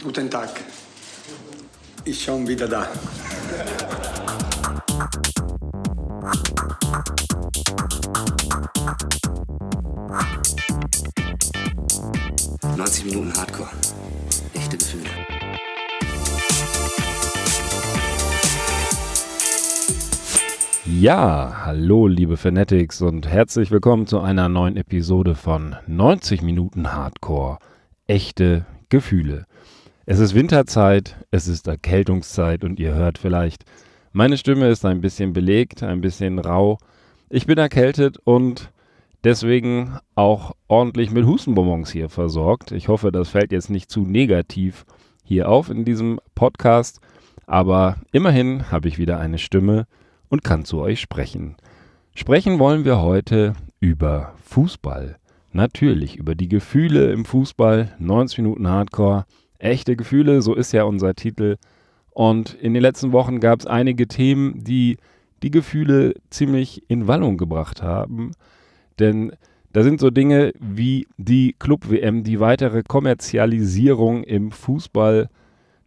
Guten Tag. Ich schon wieder da. 90 Minuten Hardcore. Echte Gefühle. Ja, hallo liebe Fanatics und herzlich willkommen zu einer neuen Episode von 90 Minuten Hardcore. Echte Gefühle. Es ist Winterzeit, es ist Erkältungszeit und ihr hört vielleicht, meine Stimme ist ein bisschen belegt, ein bisschen rau. Ich bin erkältet und deswegen auch ordentlich mit Hustenbonbons hier versorgt. Ich hoffe, das fällt jetzt nicht zu negativ hier auf in diesem Podcast, aber immerhin habe ich wieder eine Stimme und kann zu euch sprechen. Sprechen wollen wir heute über Fußball. Natürlich über die Gefühle im Fußball, 90 Minuten Hardcore, echte Gefühle, so ist ja unser Titel. Und in den letzten Wochen gab es einige Themen, die die Gefühle ziemlich in Wallung gebracht haben. Denn da sind so Dinge wie die Club-WM, die weitere Kommerzialisierung im Fußball,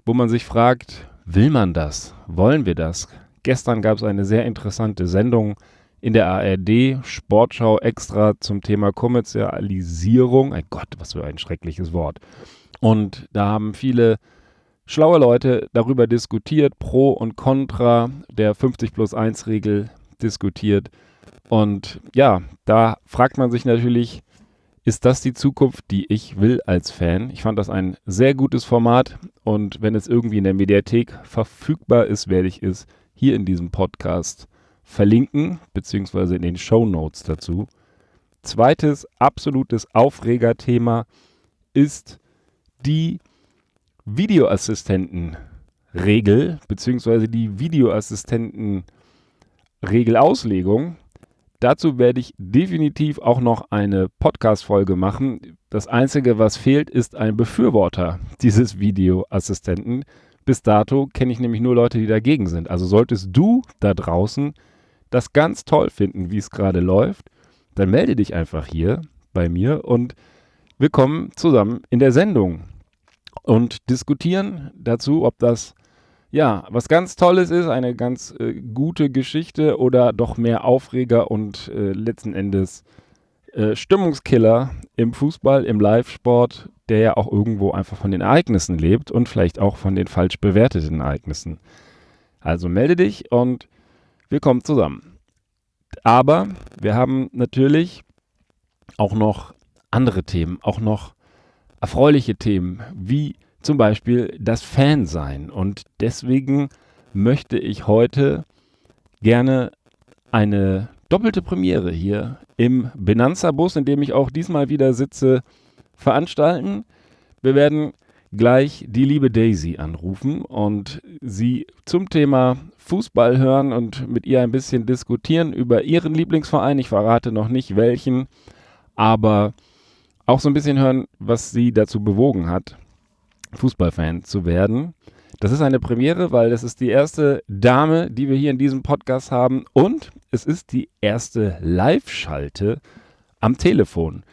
wo man sich fragt, will man das? Wollen wir das? Gestern gab es eine sehr interessante Sendung in der ARD, Sportschau extra zum Thema Kommerzialisierung. Ein Gott, was für ein schreckliches Wort. Und da haben viele schlaue Leute darüber diskutiert, pro und contra der 50 plus 1 Regel diskutiert. Und ja, da fragt man sich natürlich, ist das die Zukunft, die ich will als Fan? Ich fand das ein sehr gutes Format und wenn es irgendwie in der Mediathek verfügbar ist, werde ich es hier in diesem Podcast verlinken, beziehungsweise in den Show Notes dazu. Zweites absolutes Aufregerthema ist die Videoassistentenregel beziehungsweise die Videoassistentenregelauslegung. Dazu werde ich definitiv auch noch eine Podcast-Folge machen. Das Einzige, was fehlt, ist ein Befürworter dieses Videoassistenten. Bis dato kenne ich nämlich nur Leute, die dagegen sind. Also solltest du da draußen das ganz toll finden, wie es gerade läuft, dann melde dich einfach hier bei mir und wir kommen zusammen in der Sendung und diskutieren dazu, ob das ja was ganz Tolles ist, eine ganz äh, gute Geschichte oder doch mehr Aufreger und äh, letzten Endes äh, Stimmungskiller im Fußball, im Live-Sport, der ja auch irgendwo einfach von den Ereignissen lebt und vielleicht auch von den falsch bewerteten Ereignissen. Also melde dich und wir kommen zusammen. Aber wir haben natürlich auch noch andere Themen, auch noch erfreuliche Themen, wie zum Beispiel das Fansein. Und deswegen möchte ich heute gerne eine doppelte Premiere hier im Benanza-Bus, in dem ich auch diesmal wieder sitze, veranstalten. Wir werden gleich die liebe Daisy anrufen und sie zum Thema Fußball hören und mit ihr ein bisschen diskutieren über ihren Lieblingsverein. Ich verrate noch nicht welchen, aber auch so ein bisschen hören, was sie dazu bewogen hat, Fußballfan zu werden. Das ist eine Premiere, weil das ist die erste Dame, die wir hier in diesem Podcast haben und es ist die erste Live-Schalte am Telefon.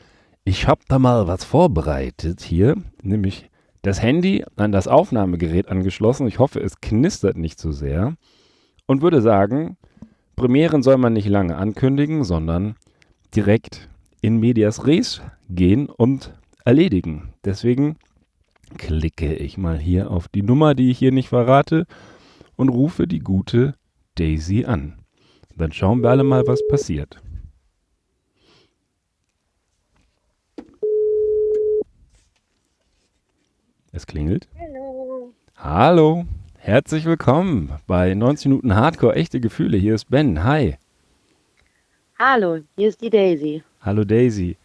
Ich habe da mal was vorbereitet hier, nämlich das Handy an das Aufnahmegerät angeschlossen. Ich hoffe, es knistert nicht so sehr und würde sagen, Premieren soll man nicht lange ankündigen, sondern direkt in medias res gehen und erledigen. Deswegen klicke ich mal hier auf die Nummer, die ich hier nicht verrate und rufe die gute Daisy an. Dann schauen wir alle mal, was passiert. Es klingelt. Hallo. Hallo. Herzlich willkommen bei 90 Minuten Hardcore echte Gefühle. Hier ist Ben. Hi. Hallo, hier ist die Daisy. Hallo Daisy.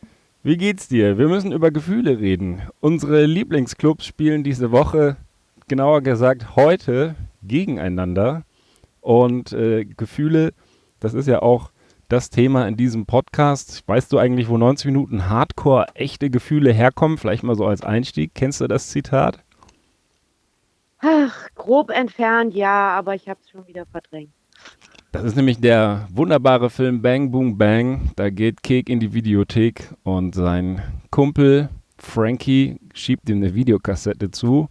Wie geht's dir? Wir müssen über Gefühle reden. Unsere Lieblingsclubs spielen diese Woche, genauer gesagt heute, gegeneinander. Und äh, Gefühle, das ist ja auch das Thema in diesem Podcast. Weißt du eigentlich, wo 90 Minuten Hardcore echte Gefühle herkommen? Vielleicht mal so als Einstieg. Kennst du das Zitat? Ach, grob entfernt, ja, aber ich habe es schon wieder verdrängt. Das ist nämlich der wunderbare Film Bang Boom Bang. Da geht Kek in die Videothek und sein Kumpel Frankie schiebt ihm eine Videokassette zu,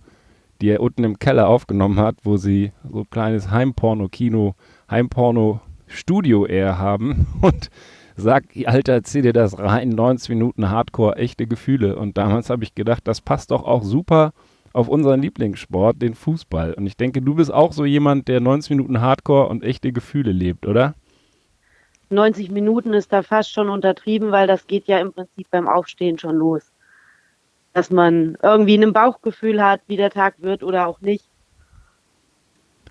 die er unten im Keller aufgenommen hat, wo sie so ein kleines Heimporno-Kino, Heimporno-Studio eher haben und sagt, Alter, zieh dir das rein, 90 Minuten Hardcore, echte Gefühle. Und damals habe ich gedacht, das passt doch auch super auf unseren Lieblingssport, den Fußball. Und ich denke, du bist auch so jemand, der 90 Minuten Hardcore und echte Gefühle lebt, oder? 90 Minuten ist da fast schon untertrieben, weil das geht ja im Prinzip beim Aufstehen schon los. Dass man irgendwie ein Bauchgefühl hat, wie der Tag wird oder auch nicht.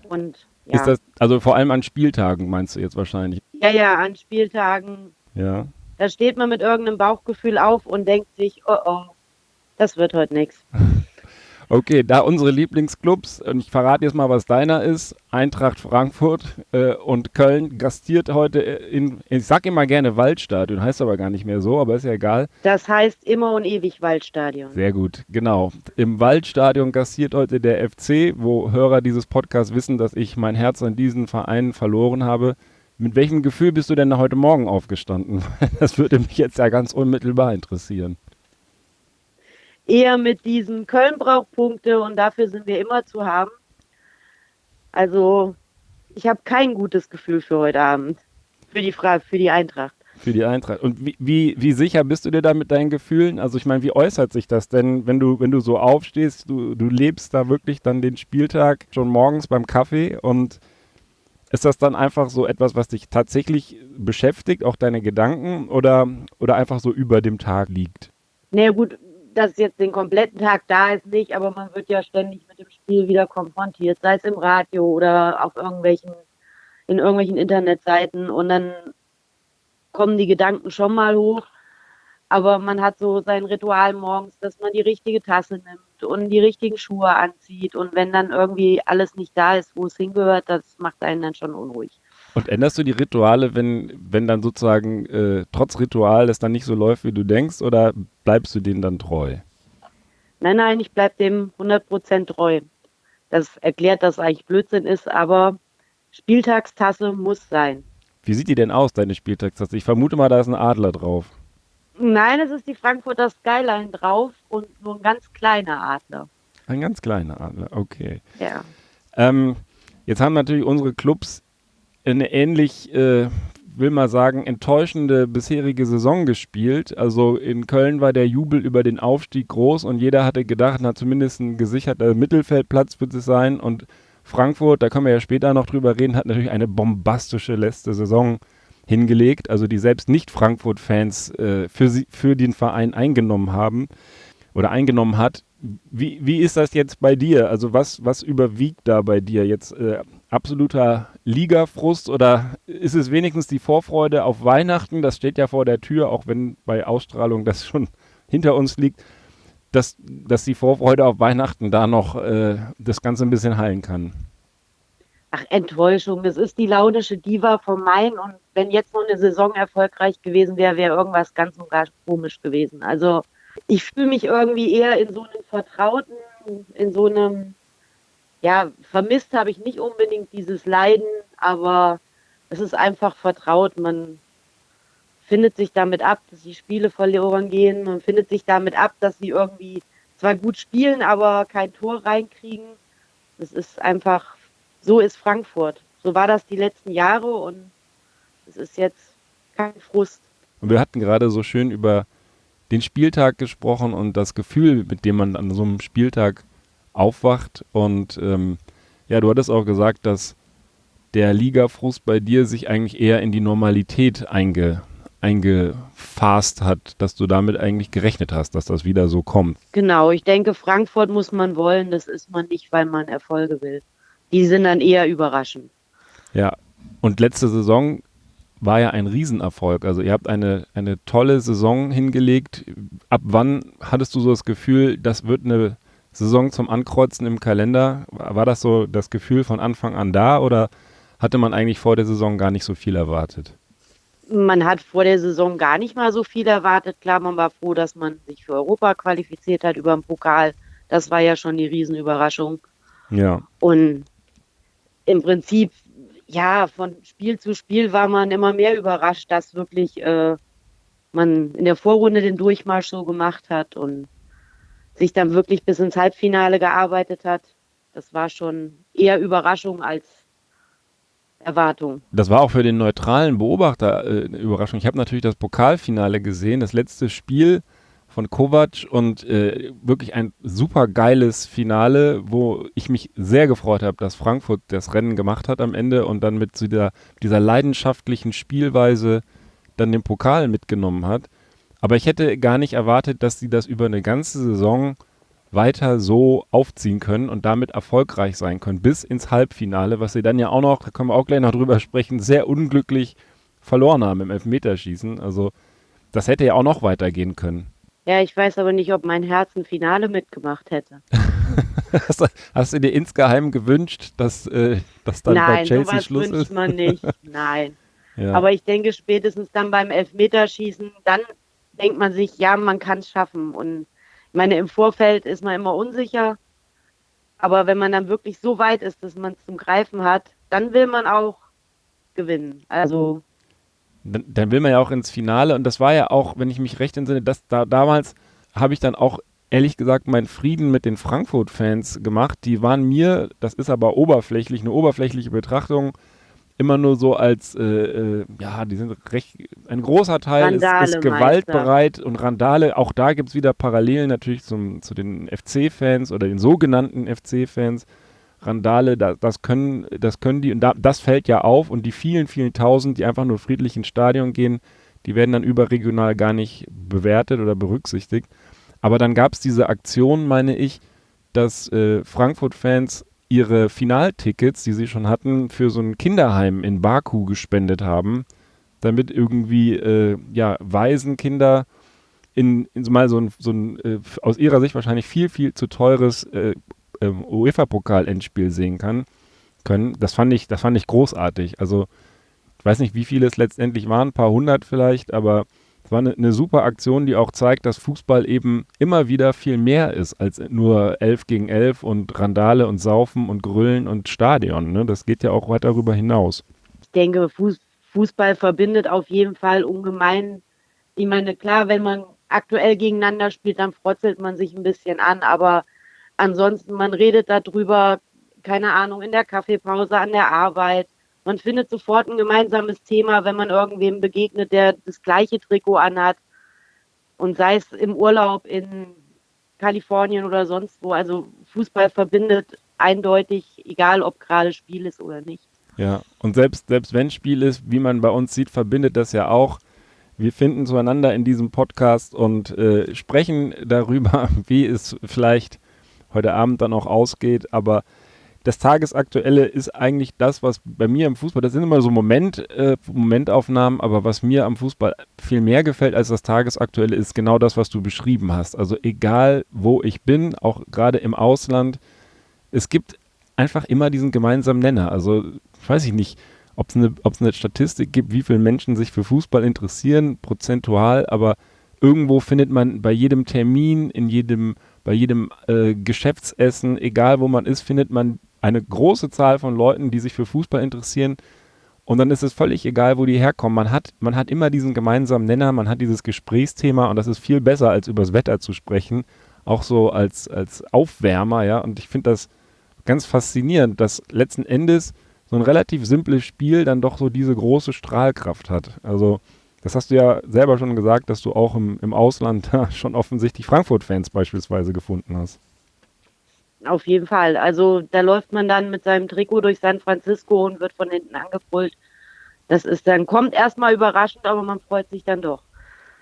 Und ja. Ist das, also vor allem an Spieltagen meinst du jetzt wahrscheinlich? Ja, ja, an Spieltagen. Ja. Da steht man mit irgendeinem Bauchgefühl auf und denkt sich, oh oh, das wird heute nichts. Okay, da unsere Lieblingsclubs, und ich verrate jetzt mal, was deiner ist, Eintracht Frankfurt äh, und Köln gastiert heute in, ich sag immer gerne Waldstadion, heißt aber gar nicht mehr so, aber ist ja egal. Das heißt immer und ewig Waldstadion. Sehr gut, genau. Im Waldstadion gastiert heute der FC, wo Hörer dieses Podcasts wissen, dass ich mein Herz an diesen Verein verloren habe. Mit welchem Gefühl bist du denn heute Morgen aufgestanden? Das würde mich jetzt ja ganz unmittelbar interessieren eher mit diesen Köln braucht Punkte und dafür sind wir immer zu haben. Also ich habe kein gutes Gefühl für heute Abend, für die, Fra für die Eintracht. Für die Eintracht. Und wie, wie, wie sicher bist du dir da mit deinen Gefühlen? Also ich meine, wie äußert sich das denn, wenn du, wenn du so aufstehst, du, du lebst da wirklich dann den Spieltag schon morgens beim Kaffee und ist das dann einfach so etwas, was dich tatsächlich beschäftigt, auch deine Gedanken oder, oder einfach so über dem Tag liegt? Na naja, gut, dass jetzt den kompletten Tag da ist, nicht, aber man wird ja ständig mit dem Spiel wieder konfrontiert, sei es im Radio oder auf irgendwelchen, in irgendwelchen Internetseiten und dann kommen die Gedanken schon mal hoch. Aber man hat so sein Ritual morgens, dass man die richtige Tasse nimmt und die richtigen Schuhe anzieht. Und wenn dann irgendwie alles nicht da ist, wo es hingehört, das macht einen dann schon unruhig. Und änderst du die Rituale, wenn, wenn dann sozusagen äh, trotz Ritual es dann nicht so läuft, wie du denkst, oder bleibst du denen dann treu? Nein, nein, ich bleibe dem 100% treu. Das erklärt, dass eigentlich Blödsinn ist, aber Spieltagstasse muss sein. Wie sieht die denn aus, deine Spieltagstasse? Ich vermute mal, da ist ein Adler drauf. Nein, es ist die Frankfurter Skyline drauf und nur ein ganz kleiner Adler. Ein ganz kleiner Adler, okay. Ja. Ähm, jetzt haben natürlich unsere Clubs eine ähnlich, äh, will mal sagen, enttäuschende bisherige Saison gespielt. Also in Köln war der Jubel über den Aufstieg groß und jeder hatte gedacht, na zumindest ein gesicherter Mittelfeldplatz wird es sein. Und Frankfurt, da können wir ja später noch drüber reden, hat natürlich eine bombastische letzte Saison hingelegt, also die selbst nicht Frankfurt-Fans äh, für, für den Verein eingenommen haben oder eingenommen hat. Wie, wie ist das jetzt bei dir? Also was, was überwiegt da bei dir jetzt? Äh, absoluter Ligafrust oder ist es wenigstens die Vorfreude auf Weihnachten? Das steht ja vor der Tür, auch wenn bei Ausstrahlung das schon hinter uns liegt, dass, dass die Vorfreude auf Weihnachten da noch äh, das Ganze ein bisschen heilen kann. Ach, Enttäuschung. Das ist die launische Diva vom Main und wenn jetzt noch eine Saison erfolgreich gewesen wäre, wäre irgendwas ganz und gar komisch gewesen. Also ich fühle mich irgendwie eher in so einem Vertrauten, in so einem ja, vermisst habe ich nicht unbedingt dieses Leiden, aber es ist einfach vertraut. Man findet sich damit ab, dass die Spiele verloren gehen. Man findet sich damit ab, dass sie irgendwie zwar gut spielen, aber kein Tor reinkriegen. Es ist einfach, so ist Frankfurt. So war das die letzten Jahre und es ist jetzt kein Frust. Und wir hatten gerade so schön über den Spieltag gesprochen und das Gefühl, mit dem man an so einem Spieltag aufwacht. Und ähm, ja, du hattest auch gesagt, dass der Ligafrust bei dir sich eigentlich eher in die Normalität einge, eingefasst hat, dass du damit eigentlich gerechnet hast, dass das wieder so kommt. Genau, ich denke, Frankfurt muss man wollen, das ist man nicht, weil man Erfolge will. Die sind dann eher überraschend. Ja, und letzte Saison war ja ein Riesenerfolg. Also ihr habt eine, eine tolle Saison hingelegt. Ab wann hattest du so das Gefühl, das wird eine Saison zum Ankreuzen im Kalender. War das so das Gefühl von Anfang an da oder hatte man eigentlich vor der Saison gar nicht so viel erwartet? Man hat vor der Saison gar nicht mal so viel erwartet. Klar, man war froh, dass man sich für Europa qualifiziert hat über den Pokal. Das war ja schon die Riesenüberraschung. Ja. Und im Prinzip, ja, von Spiel zu Spiel war man immer mehr überrascht, dass wirklich äh, man in der Vorrunde den Durchmarsch so gemacht hat und sich dann wirklich bis ins Halbfinale gearbeitet hat. Das war schon eher Überraschung als Erwartung. Das war auch für den neutralen Beobachter äh, eine Überraschung. Ich habe natürlich das Pokalfinale gesehen, das letzte Spiel von Kovac und äh, wirklich ein super geiles Finale, wo ich mich sehr gefreut habe, dass Frankfurt das Rennen gemacht hat am Ende und dann mit dieser, dieser leidenschaftlichen Spielweise dann den Pokal mitgenommen hat. Aber ich hätte gar nicht erwartet, dass sie das über eine ganze Saison weiter so aufziehen können und damit erfolgreich sein können, bis ins Halbfinale, was sie dann ja auch noch, da können wir auch gleich noch drüber sprechen, sehr unglücklich verloren haben im Elfmeterschießen. Also das hätte ja auch noch weitergehen können. Ja, ich weiß aber nicht, ob mein Herz ein Finale mitgemacht hätte. hast, du, hast, du, dir insgeheim gewünscht, dass, äh, dass dann Nein, bei Chelsea sowas Schluss wünscht ist? man nicht. Nein. Ja. Aber ich denke, spätestens dann beim Elfmeterschießen, dann denkt man sich, ja, man kann es schaffen. Und ich meine, im Vorfeld ist man immer unsicher. Aber wenn man dann wirklich so weit ist, dass man es zum Greifen hat, dann will man auch gewinnen. Also dann, dann, will man ja auch ins Finale und das war ja auch, wenn ich mich recht entsinne, dass da damals habe ich dann auch ehrlich gesagt meinen Frieden mit den Frankfurt-Fans gemacht. Die waren mir, das ist aber oberflächlich, eine oberflächliche Betrachtung, immer nur so als, äh, äh, ja, die sind recht, ein großer Teil ist, ist gewaltbereit und Randale. Auch da gibt es wieder Parallelen natürlich zum, zu den FC-Fans oder den sogenannten FC-Fans. Randale, das, das, können, das können die, und da, das fällt ja auf und die vielen, vielen Tausend, die einfach nur friedlich ins Stadion gehen, die werden dann überregional gar nicht bewertet oder berücksichtigt. Aber dann gab es diese Aktion, meine ich, dass äh, Frankfurt-Fans ihre Finaltickets, die sie schon hatten, für so ein Kinderheim in Baku gespendet haben, damit irgendwie äh, ja, Waisenkinder in, in mal so ein, so ein äh, aus ihrer Sicht wahrscheinlich viel, viel zu teures äh, ähm, UEFA-Pokal-Endspiel sehen kann, können. Das fand ich, das fand ich großartig. Also ich weiß nicht, wie viele es letztendlich waren, ein paar hundert vielleicht, aber es war eine, eine, super Aktion, die auch zeigt, dass Fußball eben immer wieder viel mehr ist als nur 11 gegen 11 und Randale und Saufen und Grüllen und Stadion. Ne? Das geht ja auch weit darüber hinaus. Ich denke, Fuß, Fußball verbindet auf jeden Fall ungemein. Ich meine, klar, wenn man aktuell gegeneinander spielt, dann frotzelt man sich ein bisschen an, aber ansonsten, man redet darüber, keine Ahnung, in der Kaffeepause, an der Arbeit. Man findet sofort ein gemeinsames Thema, wenn man irgendwem begegnet, der das gleiche Trikot anhat. Und sei es im Urlaub in Kalifornien oder sonst wo. Also Fußball verbindet eindeutig, egal ob gerade Spiel ist oder nicht. Ja, und selbst, selbst wenn Spiel ist, wie man bei uns sieht, verbindet das ja auch. Wir finden zueinander in diesem Podcast und äh, sprechen darüber, wie es vielleicht heute Abend dann auch ausgeht. Aber das Tagesaktuelle ist eigentlich das, was bei mir im Fußball, das sind immer so Moment, äh, Momentaufnahmen, aber was mir am Fußball viel mehr gefällt als das Tagesaktuelle, ist genau das, was du beschrieben hast. Also egal, wo ich bin, auch gerade im Ausland, es gibt einfach immer diesen gemeinsamen Nenner. Also weiß ich nicht, ob es eine, eine Statistik gibt, wie viele Menschen sich für Fußball interessieren, prozentual, aber irgendwo findet man bei jedem Termin, in jedem, bei jedem äh, Geschäftsessen, egal wo man ist, findet man eine große Zahl von Leuten, die sich für Fußball interessieren. Und dann ist es völlig egal, wo die herkommen. Man hat, man hat immer diesen gemeinsamen Nenner, man hat dieses Gesprächsthema und das ist viel besser, als übers Wetter zu sprechen. Auch so als, als Aufwärmer, ja. Und ich finde das ganz faszinierend, dass letzten Endes so ein relativ simples Spiel dann doch so diese große Strahlkraft hat. Also, das hast du ja selber schon gesagt, dass du auch im, im Ausland schon offensichtlich Frankfurt-Fans beispielsweise gefunden hast. Auf jeden Fall. Also da läuft man dann mit seinem Trikot durch San Francisco und wird von hinten angebrüllt. Das ist dann, kommt erstmal überraschend, aber man freut sich dann doch.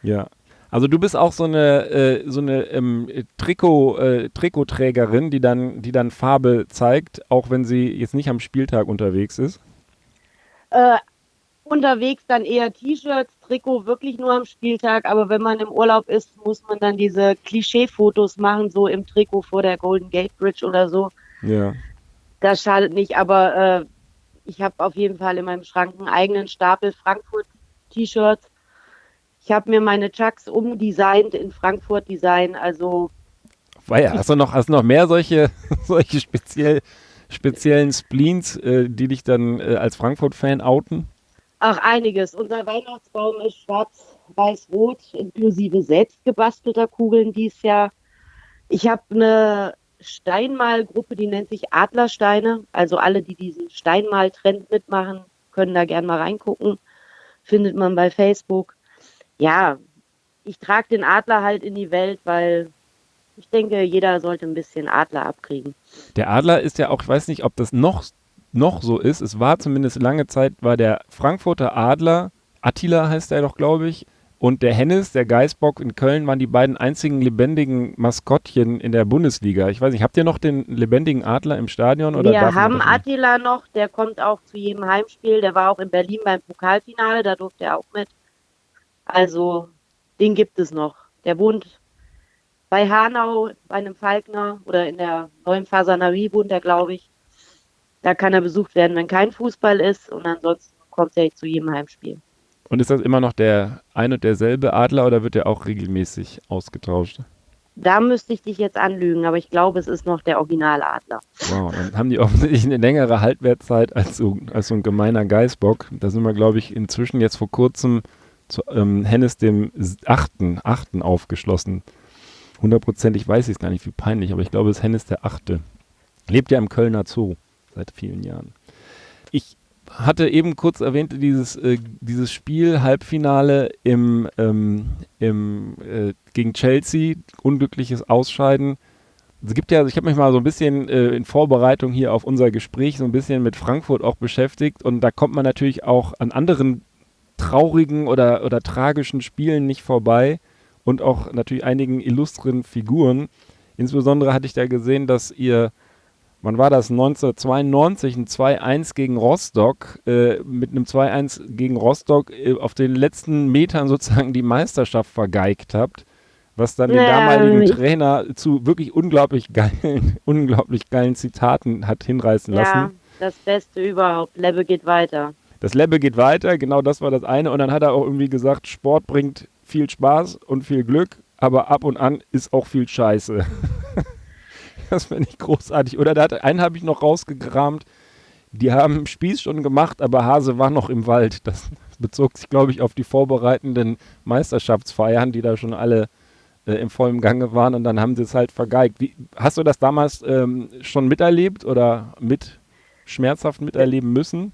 Ja. Also du bist auch so eine, äh, so eine ähm, Trikot, äh, Trikotträgerin, die dann, die dann Farbe zeigt, auch wenn sie jetzt nicht am Spieltag unterwegs ist? Äh, unterwegs dann eher T-Shirts, Trikot wirklich nur am Spieltag, aber wenn man im Urlaub ist, muss man dann diese Klischee-Fotos machen, so im Trikot vor der Golden Gate Bridge oder so. Ja. Das schadet nicht, aber äh, ich habe auf jeden Fall in meinem Schrank einen eigenen Stapel Frankfurt-T-Shirts. Ich habe mir meine Chucks umdesignt in Frankfurt-Design, also. Weia, hast du noch, hast du noch mehr solche, solche speziell, speziellen Spleens, äh, die dich dann äh, als Frankfurt-Fan outen? Ach, einiges. Unser Weihnachtsbaum ist schwarz-weiß-rot, inklusive selbst gebastelter Kugeln dieses Jahr. Ich habe eine Steinmalgruppe, die nennt sich Adlersteine. Also alle, die diesen Steinmal-Trend mitmachen, können da gerne mal reingucken. Findet man bei Facebook. Ja, ich trage den Adler halt in die Welt, weil ich denke, jeder sollte ein bisschen Adler abkriegen. Der Adler ist ja auch, ich weiß nicht, ob das noch, noch so ist. Es war zumindest lange Zeit, war der Frankfurter Adler, Attila heißt er doch, glaube ich, und der Hennes, der Geißbock in Köln waren die beiden einzigen lebendigen Maskottchen in der Bundesliga. Ich weiß nicht, habt ihr noch den lebendigen Adler im Stadion? Oder Wir haben Attila noch, der kommt auch zu jedem Heimspiel. Der war auch in Berlin beim Pokalfinale, da durfte er auch mit. Also, den gibt es noch. Der wohnt bei Hanau, bei einem Falkner oder in der neuen Fasanerie wohnt er, glaube ich. Da kann er besucht werden, wenn kein Fußball ist und ansonsten kommt er zu jedem Heimspiel. Und ist das immer noch der ein und derselbe Adler oder wird er auch regelmäßig ausgetauscht? Da müsste ich dich jetzt anlügen, aber ich glaube, es ist noch der Originaladler. Wow, dann haben die offensichtlich eine längere Haltwertzeit als so, als so ein gemeiner Geißbock. Da sind wir, glaube ich, inzwischen jetzt vor kurzem zu ähm, Hennes dem achten, achten aufgeschlossen hundertprozentig weiß ich es gar nicht, wie peinlich, aber ich glaube, es ist Hennes der Achte. Lebt ja im Kölner Zoo seit vielen Jahren. Ich hatte eben kurz erwähnt, dieses, äh, dieses Spiel, Halbfinale im, ähm, im, äh, gegen Chelsea, unglückliches Ausscheiden. Es gibt ja, ich habe mich mal so ein bisschen äh, in Vorbereitung hier auf unser Gespräch so ein bisschen mit Frankfurt auch beschäftigt und da kommt man natürlich auch an anderen traurigen oder, oder tragischen Spielen nicht vorbei und auch natürlich einigen illustren Figuren. Insbesondere hatte ich da gesehen, dass ihr, wann war das, 1992 ein 2-1 gegen Rostock, äh, mit einem 2-1 gegen Rostock äh, auf den letzten Metern sozusagen die Meisterschaft vergeigt habt, was dann den damaligen Trainer zu wirklich unglaublich geilen, unglaublich geilen Zitaten hat hinreißen lassen. Ja, das Beste überhaupt. Lebbe geht weiter. Das Lebbe geht weiter, genau das war das eine. Und dann hat er auch irgendwie gesagt, Sport bringt viel Spaß und viel Glück, aber ab und an ist auch viel Scheiße. das finde ich großartig. Oder da hat, einen habe ich noch rausgekramt. Die haben Spieß schon gemacht, aber Hase war noch im Wald. Das bezog sich, glaube ich, auf die vorbereitenden Meisterschaftsfeiern, die da schon alle äh, im vollen Gange waren und dann haben sie es halt vergeigt. Wie, hast du das damals ähm, schon miterlebt oder mit schmerzhaft miterleben müssen?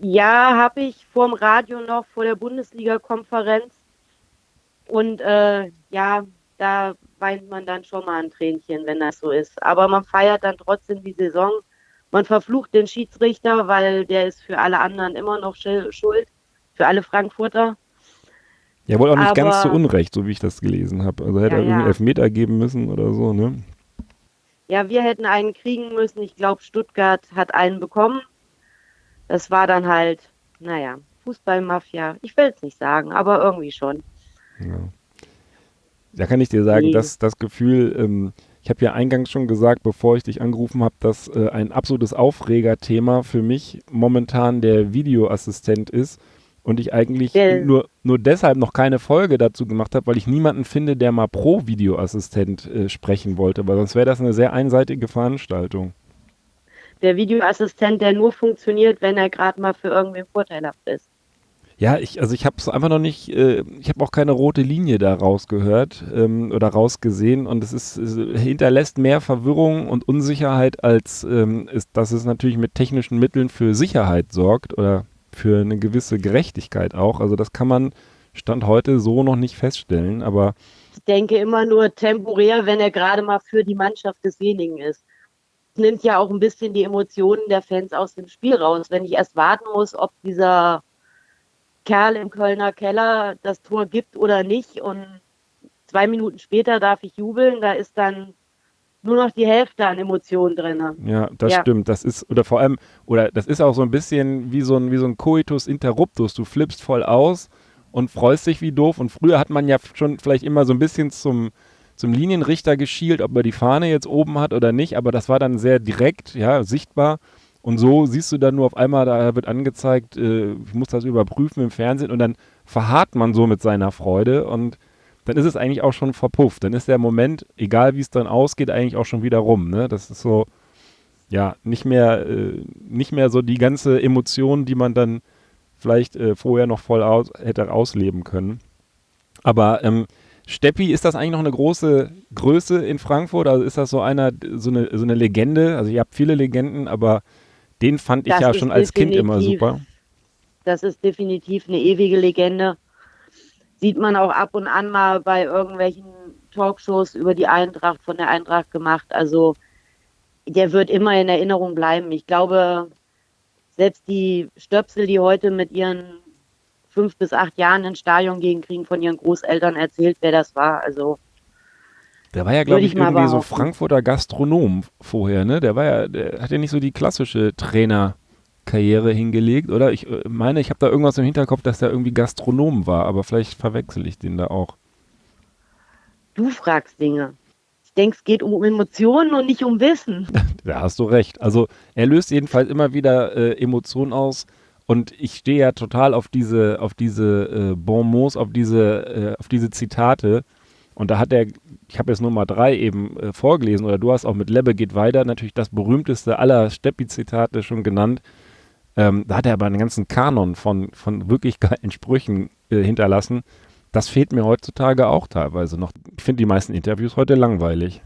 Ja, habe ich vor dem Radio noch vor der Bundesliga-Konferenz und äh, ja, da weint man dann schon mal ein Tränchen, wenn das so ist. Aber man feiert dann trotzdem die Saison. Man verflucht den Schiedsrichter, weil der ist für alle anderen immer noch schuld, für alle Frankfurter. Ja, wohl auch nicht Aber, ganz zu Unrecht, so wie ich das gelesen habe. Also hätte ja, er irgendwie ja. Elfmeter geben müssen oder so, ne? Ja, wir hätten einen kriegen müssen. Ich glaube, Stuttgart hat einen bekommen. Das war dann halt, naja, Fußballmafia. Ich will es nicht sagen, aber irgendwie schon. Ja. Da kann ich dir sagen, dass das Gefühl, ähm, ich habe ja eingangs schon gesagt, bevor ich dich angerufen habe, dass äh, ein absolutes Aufregerthema für mich momentan der Videoassistent ist und ich eigentlich ja. nur, nur deshalb noch keine Folge dazu gemacht habe, weil ich niemanden finde, der mal pro Videoassistent äh, sprechen wollte, weil sonst wäre das eine sehr einseitige Veranstaltung. Der Videoassistent, der nur funktioniert, wenn er gerade mal für irgendwen vorteilhaft ist. Ja, ich, also ich habe es einfach noch nicht, äh, ich habe auch keine rote Linie da rausgehört ähm, oder rausgesehen und es ist, es hinterlässt mehr Verwirrung und Unsicherheit, als ähm, ist, dass es natürlich mit technischen Mitteln für Sicherheit sorgt oder für eine gewisse Gerechtigkeit auch. Also das kann man Stand heute so noch nicht feststellen, aber ich denke immer nur temporär, wenn er gerade mal für die Mannschaft desjenigen ist. Es nimmt ja auch ein bisschen die Emotionen der Fans aus dem Spiel raus. Wenn ich erst warten muss, ob dieser Kerl im Kölner Keller das Tor gibt oder nicht. Und zwei Minuten später darf ich jubeln. Da ist dann nur noch die Hälfte an Emotionen drin. Ja, das ja. stimmt. Das ist, oder vor allem, oder das ist auch so ein bisschen wie so ein, wie so ein Coitus interruptus. Du flippst voll aus und freust dich wie doof. Und früher hat man ja schon vielleicht immer so ein bisschen zum, zum Linienrichter geschielt, ob er die Fahne jetzt oben hat oder nicht, aber das war dann sehr direkt, ja, sichtbar. Und so siehst du dann nur auf einmal, da wird angezeigt, äh, ich muss das überprüfen im Fernsehen und dann verharrt man so mit seiner Freude und dann ist es eigentlich auch schon verpufft. Dann ist der Moment, egal wie es dann ausgeht, eigentlich auch schon wieder rum. Ne? Das ist so, ja, nicht mehr, äh, nicht mehr so die ganze Emotion, die man dann vielleicht äh, vorher noch voll aus, hätte ausleben können. Aber ähm, Steppi, ist das eigentlich noch eine große Größe in Frankfurt? Also ist das so einer, so eine, so eine Legende? Also ihr habt viele Legenden, aber den fand ich Das ja ist schon als Kind immer super. Das ist definitiv eine ewige Legende. Sieht man auch ab und an mal bei irgendwelchen Talkshows über die Eintracht, von der Eintracht gemacht. Also der wird immer in Erinnerung bleiben. Ich glaube, selbst die Stöpsel, die heute mit ihren fünf bis acht Jahren ins Stadion gehen, kriegen von ihren Großeltern erzählt, wer das war. Also Der war ja, glaube ich, ich irgendwie so. Frankfurter Gastronom vorher, ne? Der war ja, der hat ja nicht so die klassische Trainerkarriere hingelegt, oder? Ich äh, meine, ich habe da irgendwas im Hinterkopf, dass der irgendwie Gastronom war, aber vielleicht verwechsel ich den da auch. du fragst Dinge. Ich denke, es geht um Emotionen und nicht um Wissen. Da hast du recht. Also er löst jedenfalls immer wieder äh, Emotionen aus und ich stehe ja total auf diese, auf diese äh, Bonmots, auf diese, äh, auf diese Zitate. Und da hat er, ich habe jetzt nur mal drei eben äh, vorgelesen, oder du hast auch mit Lebbe geht weiter, natürlich das berühmteste aller Steppi-Zitate schon genannt. Ähm, da hat er aber einen ganzen Kanon von, von wirklich geilen Sprüchen äh, hinterlassen. Das fehlt mir heutzutage auch teilweise noch. Ich finde die meisten Interviews heute langweilig.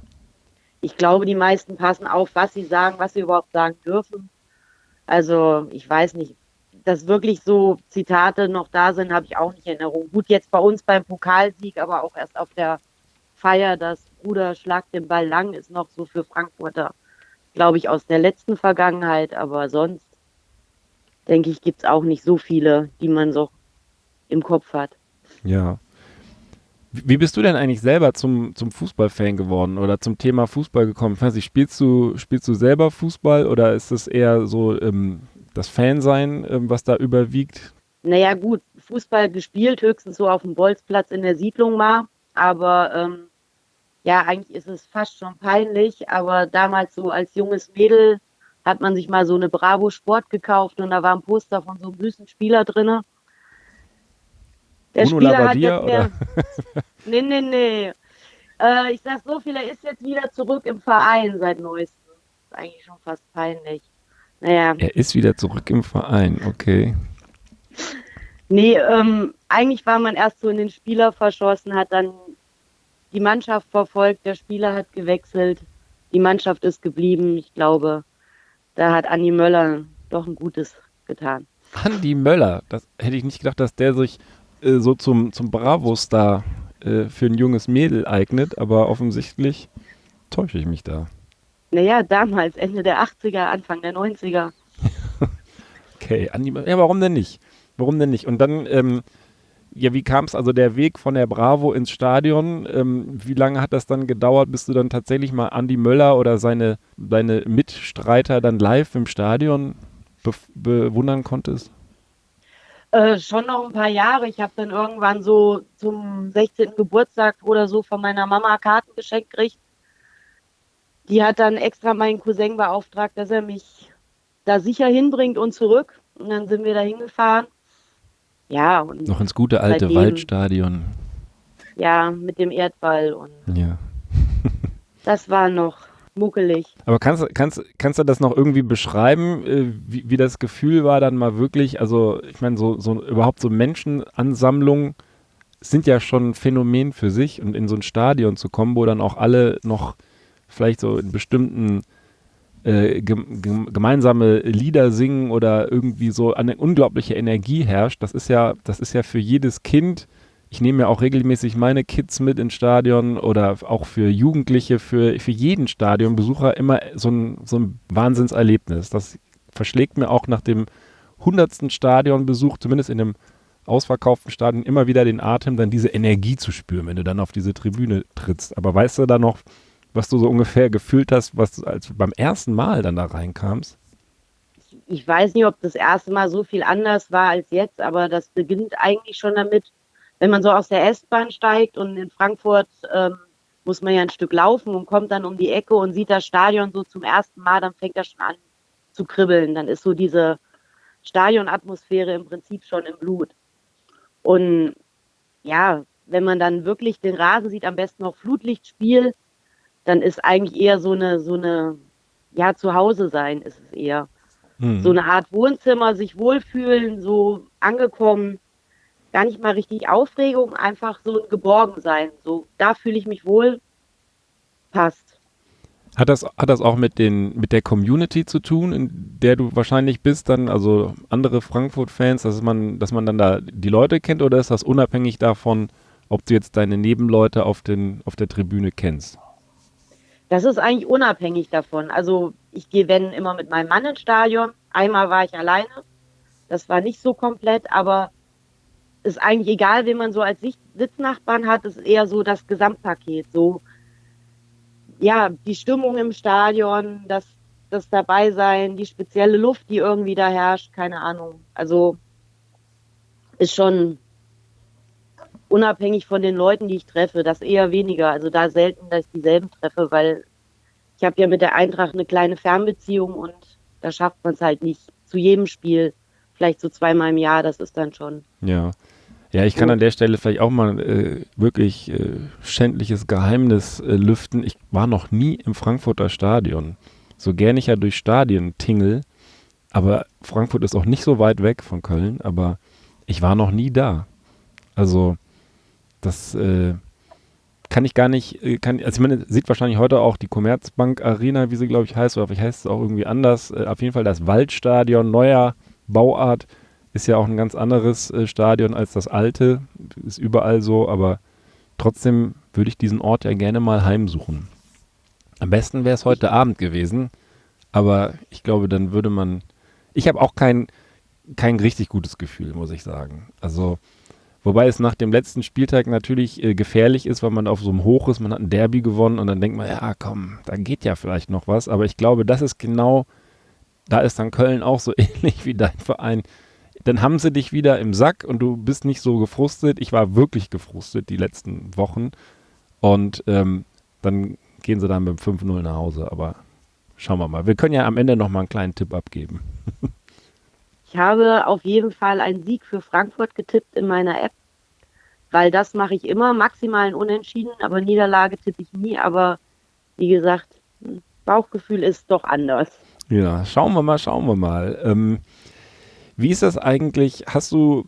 Ich glaube, die meisten passen auf, was sie sagen, was sie überhaupt sagen dürfen. Also, ich weiß nicht, dass wirklich so Zitate noch da sind, habe ich auch nicht in Erinnerung. Gut, jetzt bei uns beim Pokalsieg, aber auch erst auf der Feier, das Bruder schlagt den Ball lang, ist noch so für Frankfurter, glaube ich, aus der letzten Vergangenheit. Aber sonst, denke ich, gibt es auch nicht so viele, die man so im Kopf hat. Ja. Wie bist du denn eigentlich selber zum, zum Fußballfan geworden oder zum Thema Fußball gekommen? Ich weiß nicht, spielst du, spielst du selber Fußball oder ist es eher so ähm, das Fansein, ähm, was da überwiegt? Naja, gut, Fußball gespielt, höchstens so auf dem Bolzplatz in der Siedlung mal. Aber ähm, ja, eigentlich ist es fast schon peinlich. Aber damals so als junges Mädel hat man sich mal so eine Bravo Sport gekauft und da war ein Poster von so einem süßen Spieler drinne. Der Bruno Spieler Labbadia, hat jetzt mehr. nee, nee, nee. Äh, ich sag so viel, er ist jetzt wieder zurück im Verein seit neuestem. Ist eigentlich schon fast peinlich. Naja. Er ist wieder zurück im Verein, okay. Nee, ähm, eigentlich war man erst so in den Spieler verschossen, hat dann die Mannschaft verfolgt, der Spieler hat gewechselt, die Mannschaft ist geblieben. Ich glaube, da hat Andi Möller doch ein Gutes getan. Andi Möller, das hätte ich nicht gedacht, dass der sich äh, so zum, zum Bravo-Star äh, für ein junges Mädel eignet, aber offensichtlich täusche ich mich da. Naja, damals, Ende der 80er, Anfang der 90er. Okay, Andi, ja, warum denn nicht? Warum denn nicht? Und dann, ähm, ja, wie kam es also der Weg von der Bravo ins Stadion? Ähm, wie lange hat das dann gedauert, bis du dann tatsächlich mal Andi Möller oder seine, seine Mitstreiter dann live im Stadion be bewundern konntest? Äh, schon noch ein paar Jahre. Ich habe dann irgendwann so zum 16. Geburtstag oder so von meiner Mama Karten geschenkt gekriegt. Die hat dann extra meinen Cousin beauftragt, dass er mich da sicher hinbringt und zurück. Und dann sind wir da hingefahren. Ja, und Noch ins gute alte Seitdem- Waldstadion. ja, mit dem Erdball. Und Ja. das war noch muckelig. Aber kannst, kannst, kannst du das noch irgendwie beschreiben, äh, wie, wie das Gefühl war dann mal wirklich, also ich meine, so, so überhaupt so Menschenansammlungen sind ja schon ein Phänomen für sich und in so ein Stadion zu kommen, wo dann auch alle noch vielleicht so in bestimmten äh, gem gem gemeinsame Lieder singen oder irgendwie so eine unglaubliche Energie herrscht, das ist ja, das ist ja für jedes Kind, ich nehme ja auch regelmäßig meine Kids mit ins Stadion oder auch für Jugendliche, für, für jeden Stadionbesucher immer so ein, so ein Wahnsinnserlebnis. Das verschlägt mir auch nach dem hundertsten Stadionbesuch, zumindest in einem ausverkauften Stadion, immer wieder den Atem, dann diese Energie zu spüren, wenn du dann auf diese Tribüne trittst. Aber weißt du da noch, was du so ungefähr gefühlt hast, was als beim ersten Mal dann da reinkamst? Ich weiß nicht, ob das erste Mal so viel anders war als jetzt, aber das beginnt eigentlich schon damit, wenn man so aus der S-Bahn steigt und in Frankfurt ähm, muss man ja ein Stück laufen und kommt dann um die Ecke und sieht das Stadion so zum ersten Mal, dann fängt das schon an zu kribbeln. Dann ist so diese Stadionatmosphäre im Prinzip schon im Blut. Und ja, wenn man dann wirklich den Rasen sieht, am besten noch Flutlichtspiel, dann ist eigentlich eher so eine, so eine, ja, zu Hause sein ist es eher Hm. so eine Art Wohnzimmer, sich wohlfühlen, so angekommen. gar nicht mal richtig Aufregung, einfach so ein Geborgensein. So, da fühle ich mich wohl, passt. Hat das, hat das auch mit, den, mit der Community zu tun, in der du wahrscheinlich bist, dann, also andere Frankfurt-Fans, dass man, dass man dann da die Leute kennt oder ist das unabhängig davon, ob du jetzt deine Nebenleute auf, den, auf der Tribüne kennst? Das ist eigentlich unabhängig davon. Also ich gehe, wenn, immer mit meinem Mann ins Stadion. Einmal war ich alleine. Das war nicht so komplett, aber ist eigentlich egal, wen man so als Sitznachbarn hat. Ist eher so das Gesamtpaket. So, ja, die Stimmung im Stadion, das, das Dabeisein, die spezielle Luft, die irgendwie da herrscht, keine Ahnung. Also ist schon unabhängig von den Leuten, die ich treffe, das eher weniger. Also da selten, dass ich dieselben treffe, weil ich habe ja mit der Eintracht eine kleine Fernbeziehung und da schafft man es halt nicht zu jedem Spiel, vielleicht so zweimal im Jahr, das ist dann schon. Ja. Ja, ich kann an der Stelle vielleicht auch mal äh, wirklich äh, schändliches Geheimnis äh, lüften. Ich war noch nie im Frankfurter Stadion. So gern ich ja durch Stadien tingle, aber Frankfurt ist auch nicht so weit weg von Köln, aber ich war noch nie da. Also das äh, kann ich gar nicht, äh, kann, also meine, sieht wahrscheinlich heute auch die Commerzbank Arena, wie sie glaube ich heißt, oder vielleicht heißt es auch irgendwie anders. Äh, auf jeden Fall das Waldstadion, neuer Bauart ist ja auch ein ganz anderes äh, Stadion als das alte. Ist überall so, aber trotzdem würde ich diesen Ort ja gerne mal heimsuchen. Am besten wäre es heute Abend gewesen, aber ich glaube, dann würde man. Ich habe auch kein, kein richtig gutes Gefühl, muss ich sagen. Also, wobei es nach dem letzten Spieltag natürlich äh, gefährlich ist, weil man auf so einem Hoch ist, man hat ein Derby gewonnen und dann denkt man, ja, komm, da geht ja vielleicht noch was. Aber ich glaube, das ist genau, da ist dann Köln auch so ähnlich wie dein Verein dann haben sie dich wieder im Sack und du bist nicht so gefrustet. Ich war wirklich gefrustet die letzten Wochen. Und ähm, dann gehen sie dann mit 5-0 nach Hause. Aber schauen wir mal. Wir können ja am Ende noch mal einen kleinen Tipp abgeben. ich habe auf jeden Fall einen Sieg für Frankfurt getippt in meiner App, weil das mache ich immer. Maximal ein Unentschieden, aber Niederlage tippe ich nie. Aber wie gesagt, Bauchgefühl ist doch anders. Ja, schauen wir mal, schauen wir mal. Ähm, wie ist das eigentlich? Hast du,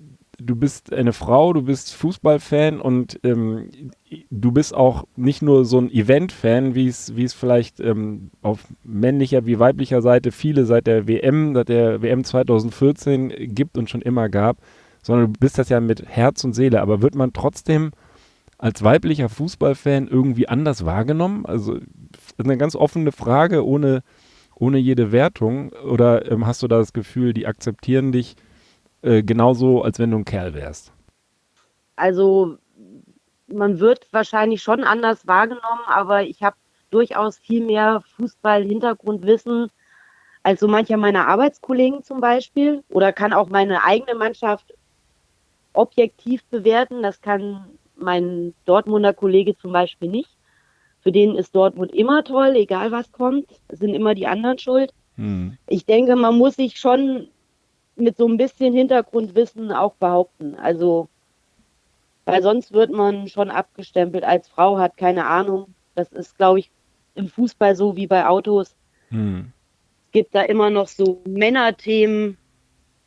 du bist eine Frau, du bist Fußballfan und ähm, du bist auch nicht nur so ein Event-Fan, wie es, vielleicht ähm, auf männlicher wie weiblicher Seite viele seit der WM, seit der WM 2014 gibt und schon immer gab, sondern du bist das ja mit Herz und Seele. Aber wird man trotzdem als weiblicher Fußballfan irgendwie anders wahrgenommen? Also eine ganz offene Frage, ohne ohne jede Wertung? Oder ähm, hast du da das Gefühl, die akzeptieren dich äh, genauso, als wenn du ein Kerl wärst? Also man wird wahrscheinlich schon anders wahrgenommen, aber ich habe durchaus viel mehr Fußball-Hintergrundwissen als so mancher meiner Arbeitskollegen zum Beispiel oder kann auch meine eigene Mannschaft objektiv bewerten. Das kann mein Dortmunder Kollege zum Beispiel nicht. Für den ist Dortmund immer toll, egal was kommt, sind immer die anderen schuld. Hm. Ich denke, man muss sich schon mit so ein bisschen Hintergrundwissen auch behaupten. Also, weil sonst wird man schon abgestempelt als Frau, hat keine Ahnung. Das ist, glaube ich, im Fußball so wie bei Autos. Hm. Es gibt da immer noch so Männerthemen,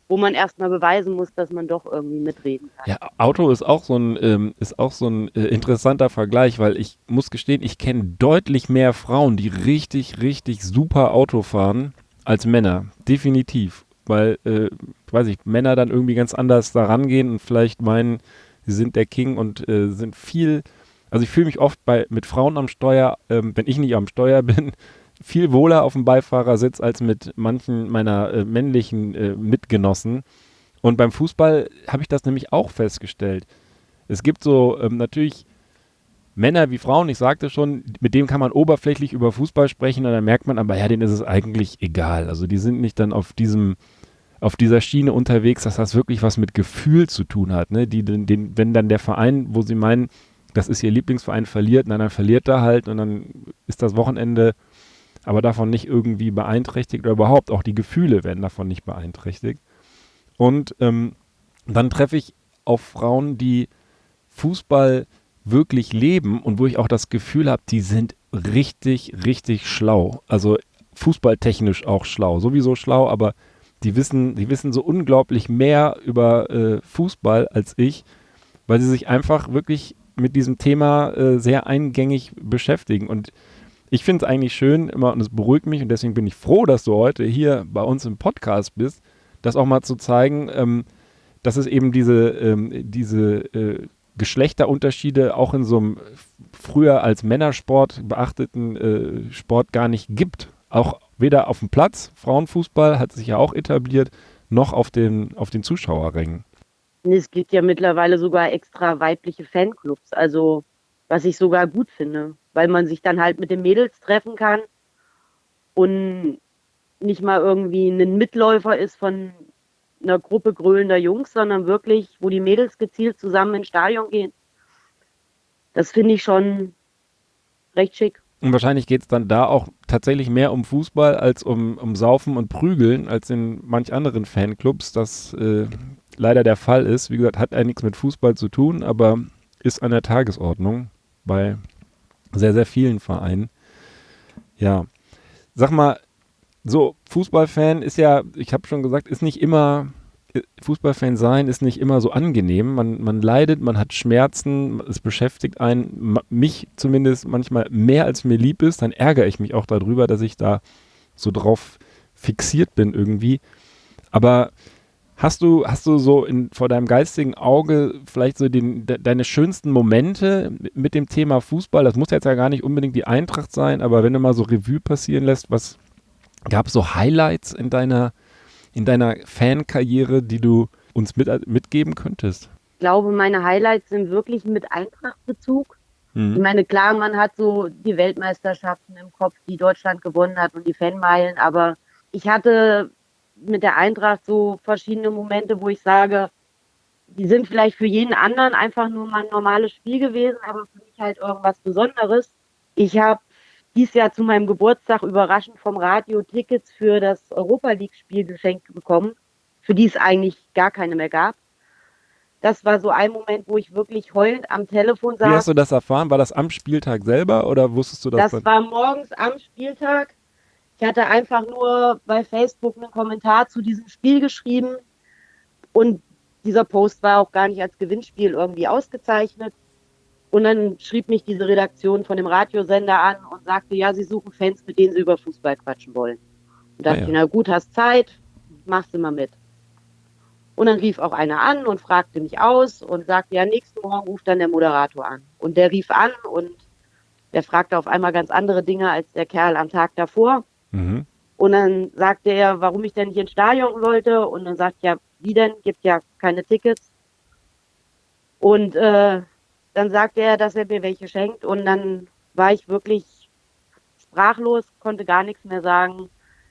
wo man erstmal beweisen muss, dass man doch irgendwie mitreden kann. Ja, Auto ist auch so ein, ähm, ist auch so ein äh, interessanter Vergleich, weil ich muss gestehen, ich kenne deutlich mehr Frauen, die richtig, richtig super Auto fahren, als Männer. Definitiv. Weil, äh, weiß ich, Männer dann irgendwie ganz anders da rangehen und vielleicht meinen, sie sind der King und äh, sind viel. Also ich fühle mich oft bei mit Frauen am Steuer, ähm, wenn ich nicht am Steuer bin, viel wohler auf dem Beifahrersitz als mit manchen meiner äh, männlichen äh, Mitgenossen. Und beim Fußball habe ich das nämlich auch festgestellt. Es gibt so ähm, natürlich Männer wie Frauen, ich sagte schon, mit denen kann man oberflächlich über Fußball sprechen und dann merkt man aber, ja, denen ist es eigentlich egal. Also die sind nicht dann auf diesem, auf dieser Schiene unterwegs, dass das wirklich was mit Gefühl zu tun hat. Ne? Die, den, den, wenn dann der Verein, wo sie meinen, das ist ihr Lieblingsverein, verliert, na, dann verliert er halt und dann ist das Wochenende aber davon nicht irgendwie beeinträchtigt oder überhaupt auch die Gefühle werden davon nicht beeinträchtigt. Und ähm, dann treffe ich auf Frauen, die Fußball wirklich leben und wo ich auch das Gefühl habe, die sind richtig, richtig schlau. Also fußballtechnisch auch schlau. Sowieso schlau, aber die wissen, die wissen so unglaublich mehr über äh, Fußball als ich, weil sie sich einfach wirklich mit diesem Thema äh, sehr eingängig beschäftigen. Und ich finde es eigentlich schön immer, und es beruhigt mich, und deswegen bin ich froh, dass du heute hier bei uns im Podcast bist, das auch mal zu zeigen, ähm, dass es eben diese, ähm, diese äh, Geschlechterunterschiede auch in so einem früher als Männersport beachteten äh, Sport gar nicht gibt. Auch weder auf dem Platz, Frauenfußball hat sich ja auch etabliert, noch auf den, auf den Zuschauerrängen. Es gibt ja mittlerweile sogar extra weibliche Fanclubs, also was ich sogar gut finde, weil man sich dann halt mit den Mädels treffen kann und nicht mal irgendwie ein Mitläufer ist von einer Gruppe grölender Jungs, sondern wirklich, wo die Mädels gezielt zusammen ins Stadion gehen. Das finde ich schon recht schick. Und wahrscheinlich geht es dann da auch tatsächlich mehr um Fußball als um, um Saufen und Prügeln als in manch anderen Fanclubs. Das äh, leider der Fall ist. Wie gesagt, hat ja nichts mit Fußball zu tun, aber ist an der Tagesordnung bei sehr, sehr vielen Vereinen. Ja. Sag mal, so, Fußballfan ist ja, ich habe schon gesagt, ist nicht immer, Fußballfan sein ist nicht immer so angenehm. Man, man leidet, man hat Schmerzen, es beschäftigt einen, mich zumindest manchmal mehr als mir lieb ist. Dann ärgere ich mich auch darüber, dass ich da so drauf fixiert bin irgendwie. Aber Hast du, hast du so in, vor deinem geistigen Auge vielleicht so den, de, deine schönsten Momente mit dem Thema Fußball? Das muss jetzt ja gar nicht unbedingt die Eintracht sein, aber wenn du mal so Revue passieren lässt, was gab es so Highlights in deiner, in deiner Fankarriere, die du uns mit, mitgeben könntest? Ich glaube, meine Highlights sind wirklich mit Eintrachtbezug. Mhm. Ich meine, klar, man hat so die Weltmeisterschaften im Kopf, die Deutschland gewonnen hat und die Fanmeilen, aber ich hatte mit der Eintracht so verschiedene Momente, wo ich sage, die sind vielleicht für jeden anderen einfach nur mal ein normales Spiel gewesen, aber für mich halt irgendwas Besonderes. Ich habe dieses Jahr zu meinem Geburtstag überraschend vom Radio Tickets für das Europa League-Spiel geschenkt bekommen, für die es eigentlich gar keine mehr gab. Das war so ein Moment, wo ich wirklich heulend am Telefon saß. Wie hast du das erfahren? War das am Spieltag selber oder wusstest du das? Das war morgens am Spieltag. Ich hatte einfach nur bei Facebook einen Kommentar zu diesem Spiel geschrieben und dieser Post war auch gar nicht als Gewinnspiel irgendwie ausgezeichnet. Und dann schrieb mich diese Redaktion von dem Radiosender an und sagte, ja, sie suchen Fans, mit denen sie über Fußball quatschen wollen. Und dachte ah, ja. ich, na gut, hast Zeit, machst du mal mit. Und dann rief auch einer an und fragte mich aus und sagte, ja, nächsten Morgen ruft dann der Moderator an. Und der rief an und der fragte auf einmal ganz andere Dinge als der Kerl am Tag davor. Mhm. Und dann sagte er, warum ich denn nicht ins Stadion wollte. Und dann sagt ja, wie denn? Gibt ja keine Tickets. Und äh, dann sagte er, dass er mir welche schenkt. Und dann war ich wirklich sprachlos, konnte gar nichts mehr sagen,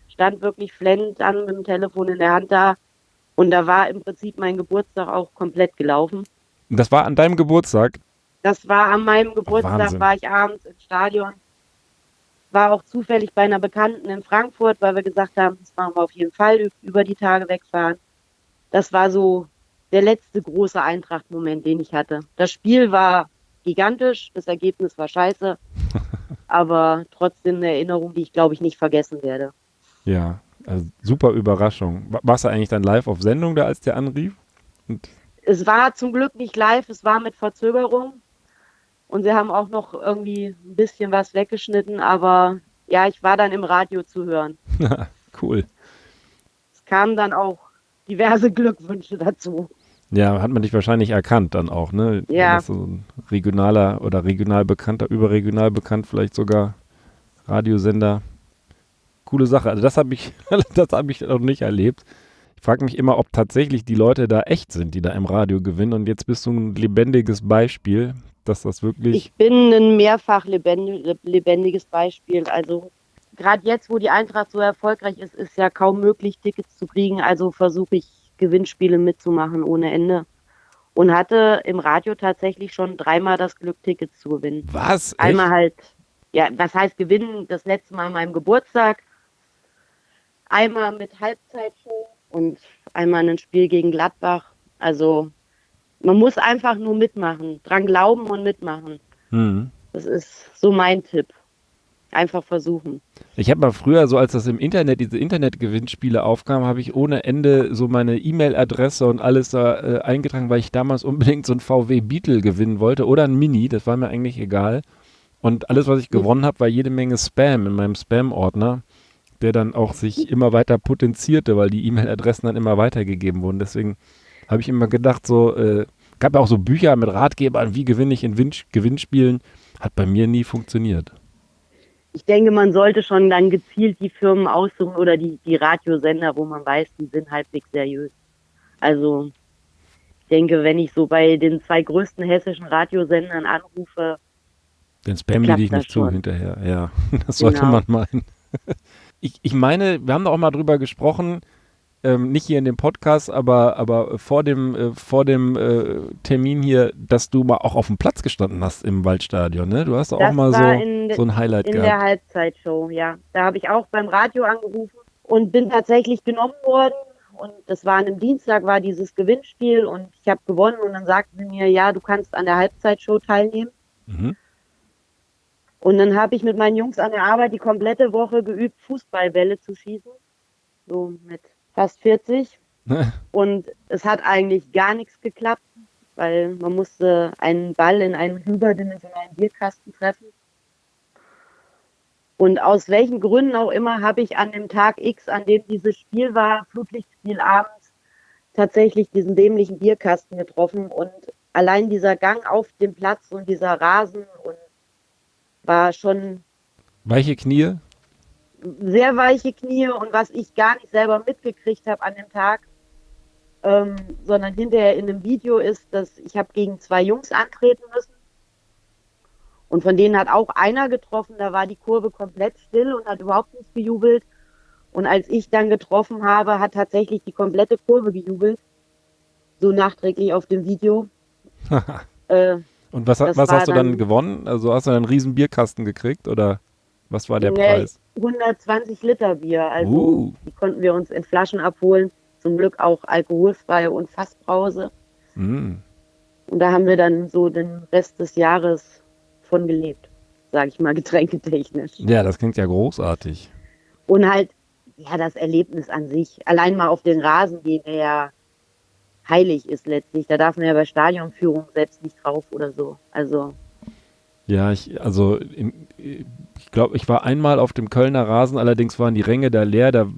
stand wirklich flennend an mit dem Telefon in der Hand da. Und da war im Prinzip mein Geburtstag auch komplett gelaufen. Das war an deinem Geburtstag? Das war an meinem Geburtstag, Wahnsinn. war ich abends im Stadion war auch zufällig bei einer Bekannten in Frankfurt, weil wir gesagt haben, das machen wir auf jeden Fall über die Tage wegfahren. Das war so der letzte große Eintracht-Moment, den ich hatte. Das Spiel war gigantisch, das Ergebnis war scheiße, aber trotzdem eine Erinnerung, die ich glaube ich nicht vergessen werde. Ja, also super Überraschung. Warst du eigentlich dann live auf Sendung da, als der anrief? Und es war zum Glück nicht live, es war mit Verzögerung. Und sie haben auch noch irgendwie ein bisschen was weggeschnitten, aber ja, ich war dann im Radio zu hören. cool. Es kamen dann auch diverse Glückwünsche dazu. Ja, hat man dich wahrscheinlich erkannt dann auch, ne? Ja. So ein regionaler oder regional bekannter, überregional bekannt vielleicht sogar Radiosender. Coole Sache. Also das habe ich, das habe ich noch nicht erlebt. Ich frage mich immer, ob tatsächlich die Leute da echt sind, die da im Radio gewinnen. Und jetzt bist du ein lebendiges Beispiel dass das wirklich. Ich bin ein mehrfach lebendiges Beispiel. Also gerade jetzt, wo die Eintracht so erfolgreich ist, ist ja kaum möglich, Tickets zu kriegen. Also versuche ich Gewinnspiele mitzumachen ohne Ende. Und hatte im Radio tatsächlich schon dreimal das Glück, Tickets zu gewinnen. Was? Einmal halt, ja, was heißt gewinnen? Das letzte Mal an meinem Geburtstag. Einmal mit Halbzeitshow und einmal ein Spiel gegen Gladbach. Also man muss einfach nur mitmachen, dran glauben und mitmachen. Mhm. Das ist so mein Tipp. Einfach versuchen. Ich habe mal früher, so als das im Internet, diese Internetgewinnspiele aufkamen, habe ich ohne Ende so meine E-Mail-Adresse und alles da äh, eingetragen, weil ich damals unbedingt so ein VW Beetle gewinnen wollte oder ein Mini, das war mir eigentlich egal. Und alles, was ich gewonnen habe, war jede Menge Spam in meinem Spam-Ordner, der dann auch sich immer weiter potenzierte, weil die E-Mail-Adressen dann immer weitergegeben wurden. Deswegen habe ich immer gedacht, so, äh, gab ja auch so Bücher mit Ratgebern, wie gewinne ich in Win Gewinnspielen, hat bei mir nie funktioniert ich denke, man sollte schon dann gezielt die Firmen aussuchen oder die, die Radiosender, wo man weiß, die sind halbwegs seriös. Also ich denke, wenn ich so bei den zwei größten hessischen Radiosendern anrufe, dann spammen die dich nicht zu hinterher. Ja, das sollte genau. man meinen. Ich, ich meine, wir haben da auch mal drüber gesprochen, ähm, nicht hier in dem Podcast, aber, aber vor dem, äh, vor dem äh, Termin hier, dass du mal auch auf dem Platz gestanden hast im Waldstadion, ne? Du hast auch das mal so, so ein Highlight in gehabt. In der Halbzeitshow, ja. Da habe ich auch beim Radio angerufen und bin tatsächlich genommen worden. Und das war an einem Dienstag, war dieses Gewinnspiel und ich habe gewonnen und dann sagten sie mir, ja, du kannst an der Halbzeitshow teilnehmen. Mhm. Und dann habe ich mit meinen Jungs an der Arbeit die komplette Woche geübt, Fußballbälle zu schießen. So mit fast 40. und es hat eigentlich gar nichts geklappt, weil man musste einen Ball in einen überdimensionalen Bierkasten treffen. Und aus welchen Gründen auch immer habe ich an dem Tag X, an dem dieses Spiel war, Flutlichtspiel abends, tatsächlich diesen dämlichen Bierkasten getroffen. Und allein dieser Gang auf dem Platz und dieser Rasen und war schon. Weiche Knie? Sehr weiche Knie und was ich gar nicht selber mitgekriegt habe an dem Tag, ähm, sondern hinterher in dem Video ist, dass ich habe gegen zwei Jungs antreten müssen und von denen hat auch einer getroffen, da war die Kurve komplett still und hat überhaupt nicht gejubelt und als ich dann getroffen habe, hat tatsächlich die komplette Kurve gejubelt, so nachträglich auf dem Video. äh, und was, was hast du dann, dann, gewonnen? Also hast du einen riesen Bierkasten gekriegt oder was war der Preis? 120 Liter Bier. Also uh. die konnten wir uns in Flaschen abholen. Zum Glück auch alkoholfreie und Fassbrause. Mm. Und da haben wir dann so den Rest des Jahres von gelebt, sage ich mal, getränketechnisch. Ja, das klingt ja großartig. Und halt, ja, das Erlebnis an sich. Allein mal auf den Rasen gehen, der ja heilig ist letztlich. Da darf man ja bei Stadionführung selbst nicht drauf oder so. Also ja, ich, also in, ich glaube, ich war einmal auf dem Kölner Rasen, allerdings waren die Ränge da leer. Da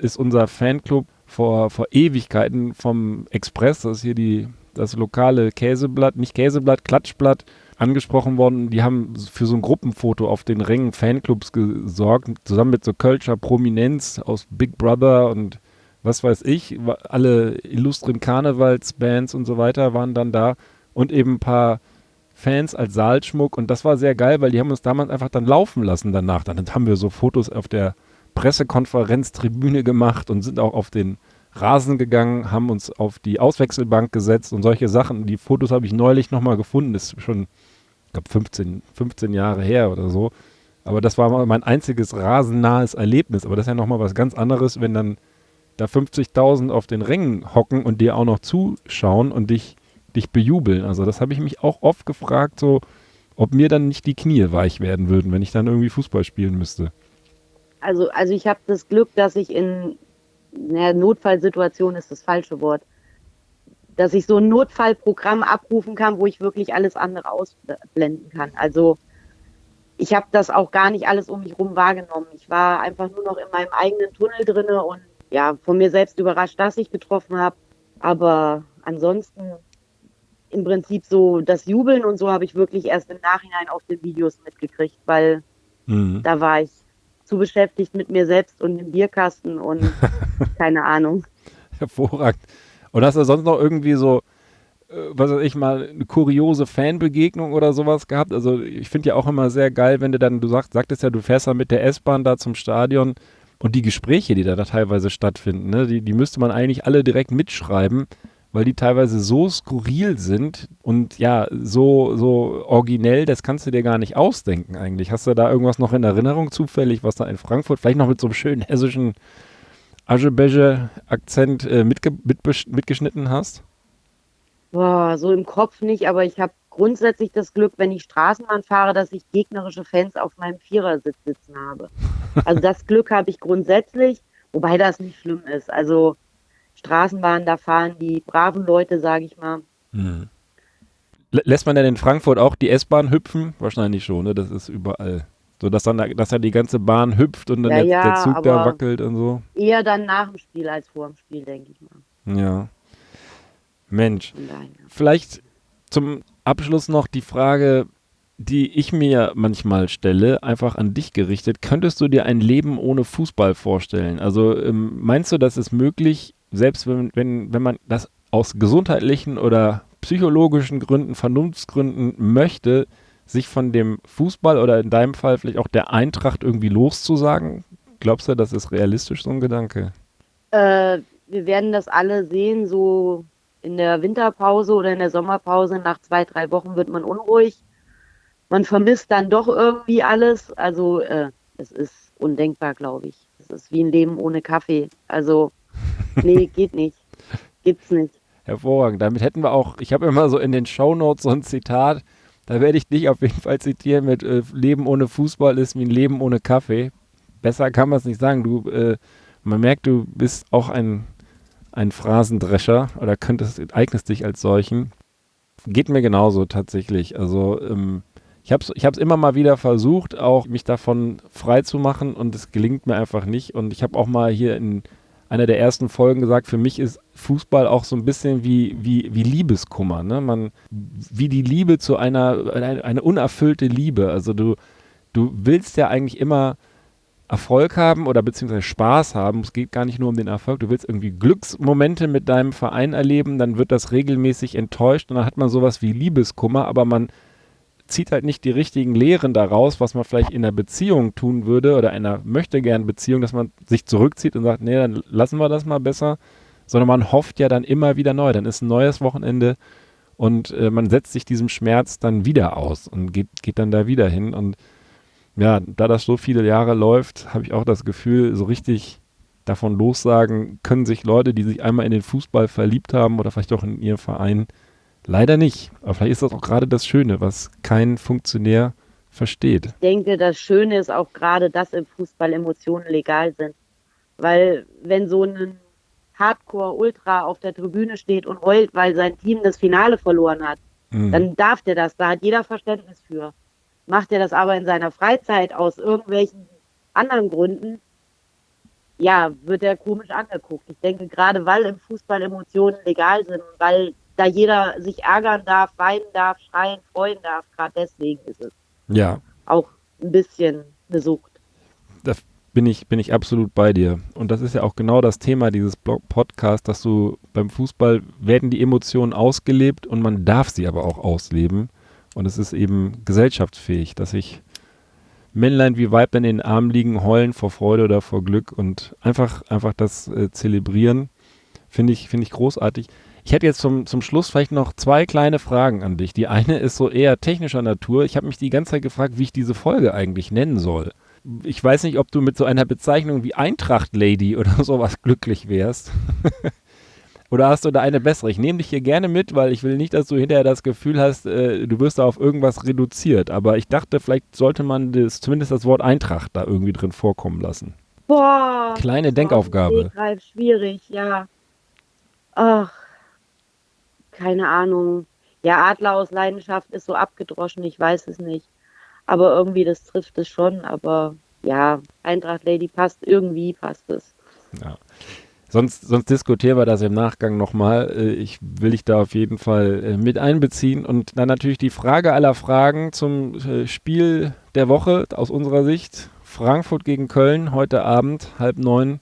ist unser Fanclub vor, vor Ewigkeiten vom Express, das ist hier die, das lokale Käseblatt, nicht Käseblatt, Klatschblatt, angesprochen worden. Die haben für so ein Gruppenfoto auf den Rängen Fanclubs gesorgt, zusammen mit so Kölscher Prominenz aus Big Brother und was weiß ich. Alle illustren Karnevalsbands und so weiter waren dann da und eben ein paar Fans als Saalschmuck und das war sehr geil, weil die haben uns damals einfach dann laufen lassen danach. Dann haben wir so Fotos auf der Pressekonferenztribüne gemacht und sind auch auf den Rasen gegangen, haben uns auf die Auswechselbank gesetzt und solche Sachen. Die Fotos habe ich neulich nochmal gefunden, das ist schon, ich glaube, 15, 15 Jahre her oder so. Aber das war mein einziges rasennahes Erlebnis. Aber das ist ja nochmal was ganz anderes, wenn dann da 50.000 auf den Rängen hocken und dir auch noch zuschauen und dich dich bejubeln. Also das habe ich mich auch oft gefragt, so ob mir dann nicht die Knie weich werden würden, wenn ich dann irgendwie Fußball spielen müsste. Also, also ich habe das Glück, dass ich in naja, Notfallsituation ist das falsche Wort, dass ich so ein Notfallprogramm abrufen kann, wo ich wirklich alles andere ausblenden kann. Also ich habe das auch gar nicht alles um mich rum wahrgenommen. Ich war einfach nur noch in meinem eigenen Tunnel drinne und ja, von mir selbst überrascht, dass ich getroffen habe. Aber ansonsten im Prinzip so das Jubeln und so habe ich wirklich erst im Nachhinein auf den Videos mitgekriegt, weil mhm. da war ich zu beschäftigt mit mir selbst und dem Bierkasten und keine Ahnung. Hervorragend. Und hast du sonst noch irgendwie so, äh, was weiß ich mal, eine kuriose Fanbegegnung oder sowas gehabt? Also ich finde ja auch immer sehr geil, wenn du dann, du sagst, sagtest ja, du fährst dann mit der S-Bahn da zum Stadion und die Gespräche, die da, da teilweise stattfinden, ne, die, die müsste man eigentlich alle direkt mitschreiben weil die teilweise so skurril sind und ja, so, so originell, das kannst du dir gar nicht ausdenken eigentlich. Hast du da irgendwas noch in Erinnerung zufällig, was da in Frankfurt, vielleicht noch mit so einem schönen hessischen Aschebeche-Akzent äh, mitge mit mitgeschnitten hast? Boah, so im Kopf nicht, aber ich habe grundsätzlich das Glück, wenn ich Straßenbahn fahre, dass ich gegnerische Fans auf meinem Vierersitz sitzen habe. Also das Glück habe ich grundsätzlich, wobei das nicht schlimm ist. Also Straßenbahn, da fahren die braven Leute, sage ich mal. Mhm. Lässt man denn in Frankfurt auch die S-Bahn hüpfen? Wahrscheinlich schon, ne? Das ist überall. So dass dann, dass dann die ganze Bahn hüpft und dann Ja, der, ja, der Zug da wackelt und so. Eher dann nach dem Spiel als vor dem Spiel, denke ich mal. Ja. Mensch. Daher. Vielleicht zum Abschluss noch die Frage, die ich mir manchmal stelle, einfach an dich gerichtet. Könntest du dir ein Leben ohne Fußball vorstellen? Also ähm, meinst du, das ist möglich, selbst wenn, wenn, wenn man das aus gesundheitlichen oder psychologischen Gründen, Vernunftsgründen möchte, sich von dem Fußball oder in deinem Fall vielleicht auch der Eintracht irgendwie loszusagen? Glaubst du, das ist realistisch, so ein Gedanke? Äh, wir werden das alle sehen, so in der Winterpause oder in der Sommerpause. Nach zwei, drei Wochen wird man unruhig. Man vermisst dann doch irgendwie alles. Also äh, es ist undenkbar, glaube ich. Es ist wie ein Leben ohne Kaffee. Also nee, geht nicht. Gibt's nicht. Hervorragend. Damit hätten wir auch, ich habe immer so in den Shownotes so ein Zitat, da werde ich dich auf jeden Fall zitieren mit äh, Leben ohne Fußball ist wie ein Leben ohne Kaffee. Besser kann man es nicht sagen. Du, äh, man merkt, du bist auch ein, ein Phrasendrescher oder könntest, eignest dich als solchen. Geht mir genauso tatsächlich. Also ähm, ich habe es ich immer mal wieder versucht, auch mich davon frei zu machen und es gelingt mir einfach nicht. Und ich habe auch mal hier in einer der ersten Folgen gesagt, für mich ist Fußball auch so ein bisschen wie, wie, wie Liebeskummer. Ne? Man, wie die Liebe zu einer, eine, eine unerfüllte Liebe. Also du, du willst ja eigentlich immer Erfolg haben oder beziehungsweise Spaß haben. Es geht gar nicht nur um den Erfolg. Du willst irgendwie Glücksmomente mit deinem Verein erleben, dann wird das regelmäßig enttäuscht und dann hat man sowas wie Liebeskummer, aber man zieht halt nicht die richtigen Lehren daraus, was man vielleicht in einer Beziehung tun würde oder einer möchte gern Beziehung, dass man sich zurückzieht und sagt, nee, dann lassen wir das mal besser, sondern man hofft ja dann immer wieder neu. Dann ist ein neues Wochenende und äh, man setzt sich diesem Schmerz dann wieder aus und geht, geht dann da wieder hin. Und ja, da das so viele Jahre läuft, habe ich auch das Gefühl, so richtig davon lossagen können sich Leute, die sich einmal in den Fußball verliebt haben oder vielleicht auch in ihren Verein, leider nicht. Aber vielleicht ist das auch gerade das Schöne, was kein Funktionär versteht. Ich denke, das Schöne ist auch gerade, dass im Fußball Emotionen legal sind. Weil wenn so ein Hardcore-Ultra auf der Tribüne steht und heult, weil sein Team das Finale verloren hat, Mhm. dann darf der das. Da hat jeder Verständnis für. Macht er das aber in seiner Freizeit aus irgendwelchen anderen Gründen, ja, wird er komisch angeguckt. Ich denke, gerade weil im Fußball Emotionen legal sind, weil da jeder sich ärgern darf, weinen darf, schreien, freuen darf, gerade deswegen ist es ja, auch ein bisschen eine Sucht. da bin ich, bin ich absolut bei dir. Und das ist ja auch genau das Thema dieses Blog Podcasts, dass du beim Fußball werden die Emotionen ausgelebt und man darf sie aber auch ausleben. Und es ist eben gesellschaftsfähig, dass sich Männlein wie Weiblein in den Armen liegen, heulen vor Freude oder vor Glück und einfach, einfach das äh, zelebrieren, finde ich, finde ich großartig. Ich hätte jetzt zum, zum Schluss vielleicht noch zwei kleine Fragen an dich. Die eine ist so eher technischer Natur. Ich habe mich die ganze Zeit gefragt, wie ich diese Folge eigentlich nennen soll. Ich weiß nicht, ob du mit so einer Bezeichnung wie Eintracht Lady oder sowas glücklich wärst. oder hast du da eine bessere? Ich nehme dich hier gerne mit, weil ich will nicht, dass du hinterher das Gefühl hast, äh, du wirst da auf irgendwas reduziert. Aber ich dachte, vielleicht sollte man das, zumindest das Wort Eintracht da irgendwie drin vorkommen lassen. Boah. Kleine Denkaufgabe. Stegreif Schwierig, ja. Ach, keine Ahnung. Ja, Adler aus Leidenschaft ist so abgedroschen, ich weiß es nicht. Aber irgendwie, das trifft es schon. Aber ja, Eintracht Lady passt, irgendwie passt es. Ja. Sonst, sonst diskutieren wir das im Nachgang nochmal. Äh, Ich will dich da auf jeden Fall äh, mit einbeziehen. Und dann natürlich die Frage aller Fragen zum äh, Spiel der Woche aus unserer Sicht. Frankfurt gegen Köln heute Abend, halb neun.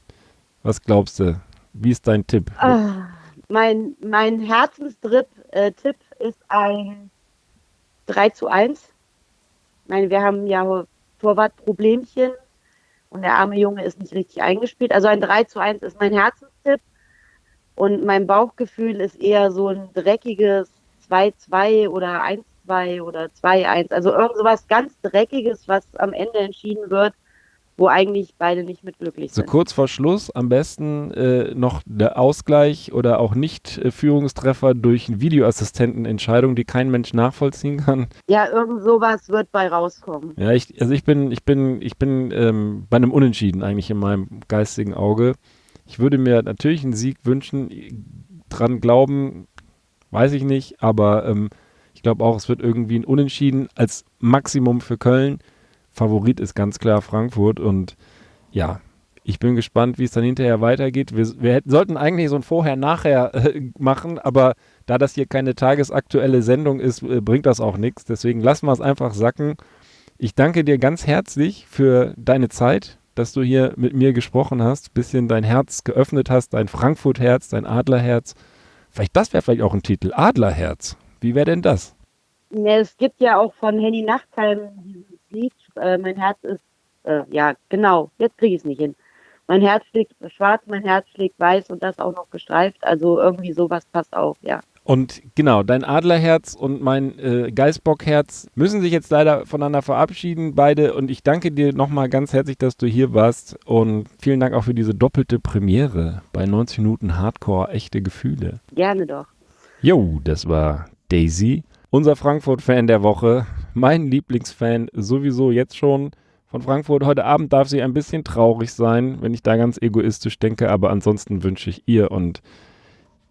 Was glaubst du? Wie ist dein Tipp? Ah, mein, mein Herzenstrip äh, ist ein 3 zu 1. Ich meine, wir haben ja Torwartproblemchen und der arme Junge ist nicht richtig eingespielt. Also ein 3 zu 1 ist mein Herzenstipp. Und mein Bauchgefühl ist eher so ein dreckiges 2-2 oder 1-2 oder 2-1. Also irgend sowas ganz Dreckiges, was am Ende entschieden wird. Wo eigentlich beide nicht mit glücklich So sind. kurz vor Schluss am besten äh, noch der Ausgleich oder auch Nicht-Führungstreffer durch eine Videoassistentenentscheidung, die kein Mensch nachvollziehen kann. Ja, irgend sowas wird bei rauskommen. Ja, ich, also ich bin, ich bin, ich bin ähm, bei einem Unentschieden eigentlich in meinem geistigen Auge. Ich würde mir natürlich einen Sieg wünschen, dran glauben, weiß ich nicht, aber ähm, ich glaube auch, es wird irgendwie ein Unentschieden als Maximum für Köln. Favorit ist ganz klar Frankfurt und ja, ich bin gespannt, wie es dann hinterher weitergeht. Wir, wir hätten, sollten eigentlich so ein Vorher-Nachher äh, machen, aber da das hier keine tagesaktuelle Sendung ist, äh, bringt das auch nichts. Deswegen lassen wir es einfach sacken. Ich danke dir ganz herzlich für deine Zeit, dass du hier mit mir gesprochen hast, bisschen dein Herz geöffnet hast, dein Frankfurt-Herz, dein Adlerherz. Vielleicht das wäre vielleicht auch ein Titel, Adlerherz. Wie wäre denn das? Ja, es gibt ja auch von Henny Nachtheim dieses Lied, äh, mein Herz ist, äh, ja, genau, jetzt kriege ich es nicht hin. Mein Herz schlägt schwarz, mein Herz schlägt weiß und das auch noch gestreift. Also irgendwie sowas passt auch, ja. Und genau, dein Adlerherz und mein äh, Geißbockherz müssen sich jetzt leider voneinander verabschieden, beide. Und ich danke dir nochmal ganz herzlich, dass du hier warst. Und vielen Dank auch für diese doppelte Premiere bei 90 Minuten Hardcore, echte Gefühle. Gerne doch. Jo, das war Daisy, unser Frankfurt-Fan der Woche. Mein Lieblingsfan sowieso jetzt schon von Frankfurt. Heute Abend darf sie ein bisschen traurig sein, wenn ich da ganz egoistisch denke. Aber ansonsten wünsche ich ihr und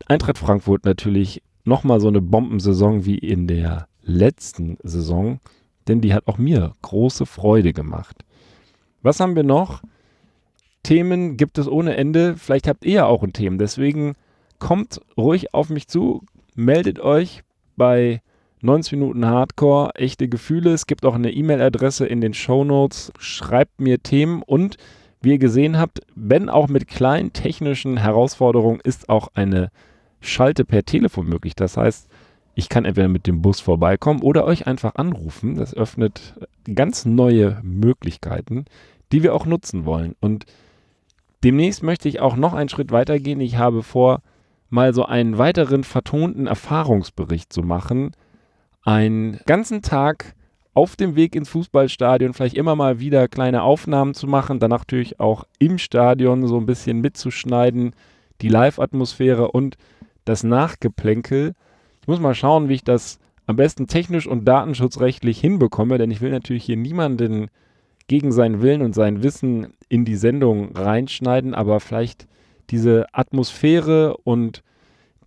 Eintracht Frankfurt natürlich nochmal so eine Bombensaison wie in der letzten Saison, denn die hat auch mir große Freude gemacht. Was haben wir noch? Themen gibt es ohne Ende. Vielleicht habt ihr ja auch ein Thema. Deswegen kommt ruhig auf mich zu, meldet euch bei 90 Minuten Hardcore, echte Gefühle. Es gibt auch eine E-Mail-Adresse in den Show Notes. Schreibt mir Themen und wie ihr gesehen habt, wenn auch mit kleinen technischen Herausforderungen, ist auch eine Schalte per Telefon möglich. Das heißt, ich kann entweder mit dem Bus vorbeikommen oder euch einfach anrufen. Das öffnet ganz neue Möglichkeiten, die wir auch nutzen wollen. Und demnächst möchte ich auch noch einen Schritt weitergehen. Ich habe vor, mal so einen weiteren vertonten Erfahrungsbericht zu machen. Einen ganzen Tag auf dem Weg ins Fußballstadion, vielleicht immer mal wieder kleine Aufnahmen zu machen, dann natürlich auch im Stadion so ein bisschen mitzuschneiden, die Live-Atmosphäre und das Nachgeplänkel. Ich muss mal schauen, wie ich das am besten technisch und datenschutzrechtlich hinbekomme, denn ich will natürlich hier niemanden gegen seinen Willen und sein Wissen in die Sendung reinschneiden, aber vielleicht diese Atmosphäre und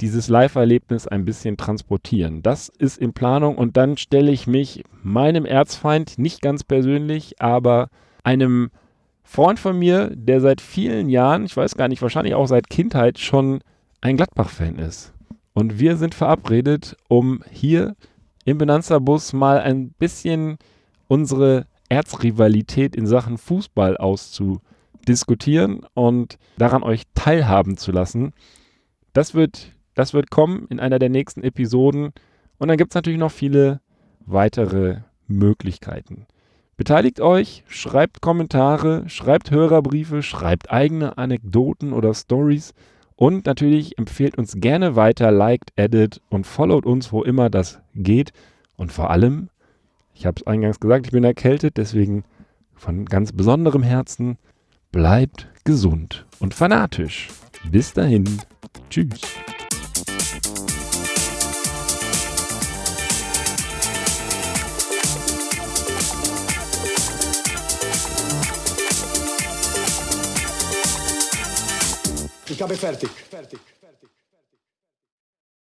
dieses Live-Erlebnis ein bisschen transportieren. Das ist in Planung und dann stelle ich mich meinem Erzfeind, nicht ganz persönlich, aber einem Freund von mir, der seit vielen Jahren, ich weiß gar nicht, wahrscheinlich auch seit Kindheit schon ein Gladbach-Fan ist. Und wir sind verabredet, um hier im Benanza-Bus mal ein bisschen unsere Erzrivalität in Sachen Fußball auszudiskutieren und daran euch teilhaben zu lassen. Das wird, das wird kommen in einer der nächsten Episoden. Und dann gibt es natürlich noch viele weitere Möglichkeiten. Beteiligt euch, schreibt Kommentare, schreibt Hörerbriefe, schreibt eigene Anekdoten oder Stories und natürlich empfehlt uns gerne weiter, liked, edit und followt uns, wo immer das geht. Und vor allem, ich habe es eingangs gesagt, ich bin erkältet, deswegen von ganz besonderem Herzen, bleibt gesund und fanatisch. Bis dahin, tschüss. Ich habe fertig. Fertig.